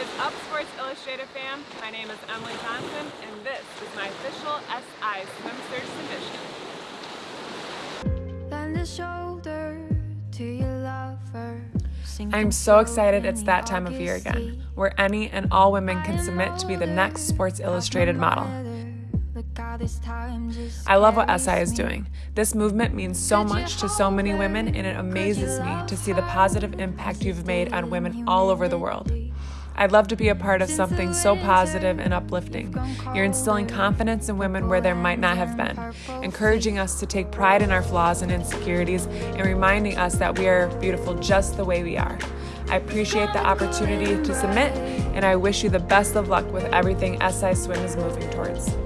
is up, Sports Illustrated fam? My name is Emily Johnson, and this is my official SI Swim Search submission. Lend a shoulder to your lover. I'm so excited it's that time of year again, where any and all women can submit to be the next Sports Illustrated model. I love what SI is doing. This movement means so much to so many women, and it amazes me to see the positive impact you've made on women all over the world. I'd love to be a part of something so positive and uplifting. You're instilling confidence in women where there might not have been, encouraging us to take pride in our flaws and insecurities, and reminding us that we are beautiful just the way we are. I appreciate the opportunity to submit, and I wish you the best of luck with everything SI Swim is moving towards.